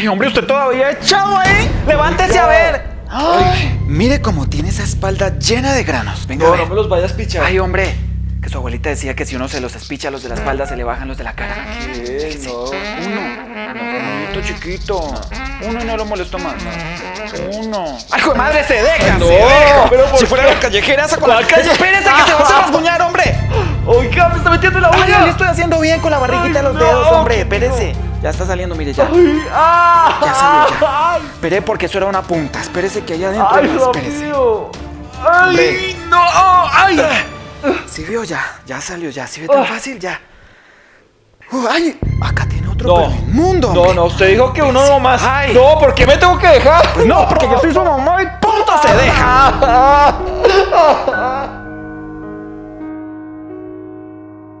Ay, hombre, usted todavía echado ahí. Levántese a ver. Ay, mire cómo tiene esa espalda llena de granos. Venga, a No, ver. no me los vayas a pichar. Ay, hombre, que su abuelita decía que si uno se los espicha los de la espalda, se le bajan los de la cara. ¿Qué? No. Uno. Uno chiquito. Uno no lo molesto más. Uno. ¡Ay, hijo de madre, se deja! No, se deja! pero ¿por si fuera la callejera, esa con la ¿Cuál calle. Espérese que se va a rasguñar, hombre. Oiga, me está metiendo la Ay, uña. le estoy haciendo bien con la barriguita de los no, dedos, hombre. Espérese. Ya está saliendo, mire ya. Ay, ah, Ya salió, ya. Ay, Esperé porque eso era una punta. Espérese que allá adentro. ay, más, espérese. Ay, Hombre. no, ay. ¿Sí vio ya? Ya salió, ya. ¿Sí ve tan Ah. fácil? Ya. Uh, ¡Ay! Acá tiene otro No. inmundo, No, no, usted dijo que uno no más. Ay. No, ¿por qué me tengo que dejar? Pues no, porque yo soy su mamá y punto se deja. Ah.